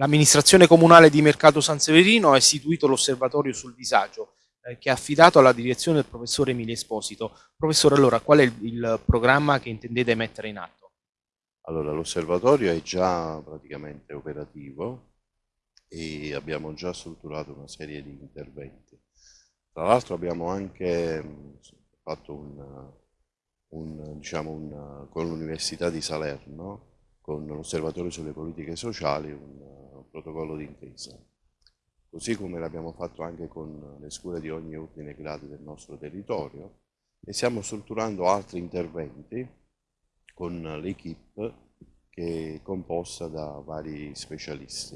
L'amministrazione comunale di Mercato San Severino ha istituito l'osservatorio sul disagio eh, che ha affidato alla direzione del professore Emilio Esposito. Professore, allora qual è il, il programma che intendete mettere in atto? Allora, l'osservatorio è già praticamente operativo e abbiamo già strutturato una serie di interventi. Tra l'altro abbiamo anche fatto un, un, diciamo un, con l'Università di Salerno, con l'Osservatorio sulle politiche sociali, un protocollo d'intesa. Così come l'abbiamo fatto anche con le scuole di ogni ordine e grado del nostro territorio e stiamo strutturando altri interventi con l'equipe che è composta da vari specialisti.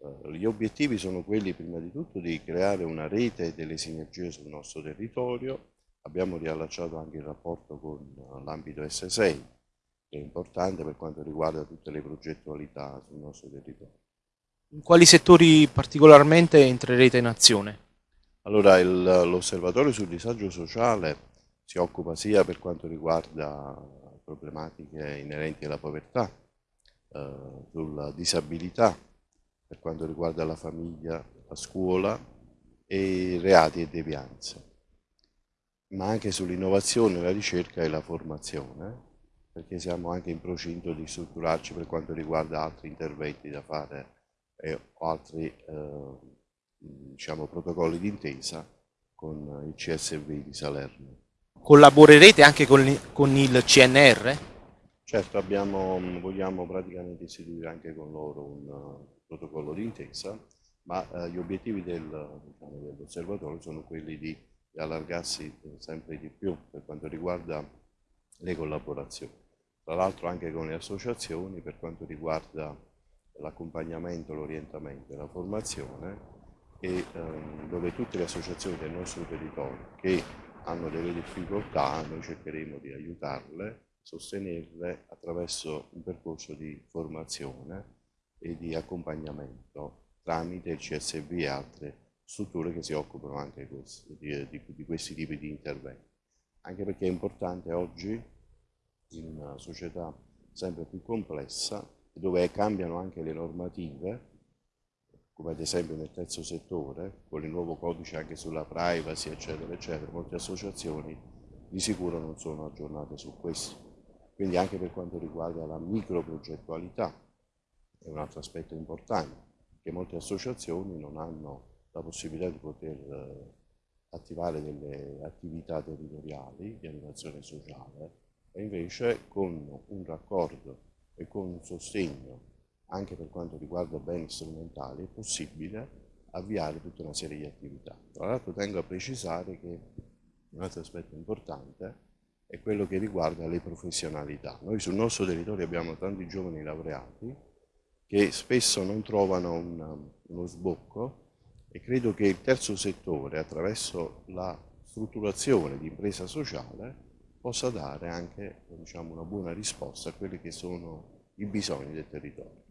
Eh, gli obiettivi sono quelli prima di tutto di creare una rete delle sinergie sul nostro territorio, abbiamo riallacciato anche il rapporto con l'ambito S6, che è importante per quanto riguarda tutte le progettualità sul nostro territorio. In quali settori particolarmente entrerete in azione? Allora, l'osservatorio sul disagio sociale si occupa sia per quanto riguarda problematiche inerenti alla povertà, eh, sulla disabilità, per quanto riguarda la famiglia, la scuola e reati e devianze, ma anche sull'innovazione, la ricerca e la formazione, perché siamo anche in procinto di strutturarci per quanto riguarda altri interventi da fare e altri eh, diciamo, protocolli d'intesa con il CSV di Salerno. Collaborerete anche con, con il CNR? Certo, abbiamo, vogliamo praticamente istituire anche con loro un uh, protocollo d'intesa, ma uh, gli obiettivi del, diciamo, dell'osservatorio sono quelli di, di allargarsi sempre di più per quanto riguarda le collaborazioni. Tra l'altro anche con le associazioni per quanto riguarda l'accompagnamento, l'orientamento e la formazione e ehm, dove tutte le associazioni del nostro territorio che hanno delle difficoltà noi cercheremo di aiutarle, sostenerle attraverso un percorso di formazione e di accompagnamento tramite il CSV e altre strutture che si occupano anche questi, di, di, di questi tipi di interventi. Anche perché è importante oggi, in una società sempre più complessa, dove cambiano anche le normative, come ad esempio nel terzo settore, con il nuovo codice anche sulla privacy, eccetera, eccetera, molte associazioni di sicuro non sono aggiornate su questo. Quindi anche per quanto riguarda la microprogettualità, è un altro aspetto importante, che molte associazioni non hanno la possibilità di poter eh, attivare delle attività territoriali di animazione sociale e invece con un raccordo e con un sostegno anche per quanto riguarda beni strumentali è possibile avviare tutta una serie di attività. Tra l'altro tengo a precisare che un altro aspetto importante è quello che riguarda le professionalità. Noi sul nostro territorio abbiamo tanti giovani laureati che spesso non trovano un, uno sbocco e credo che il terzo settore attraverso la strutturazione di impresa sociale possa dare anche diciamo, una buona risposta a quelli che sono i bisogni del territorio.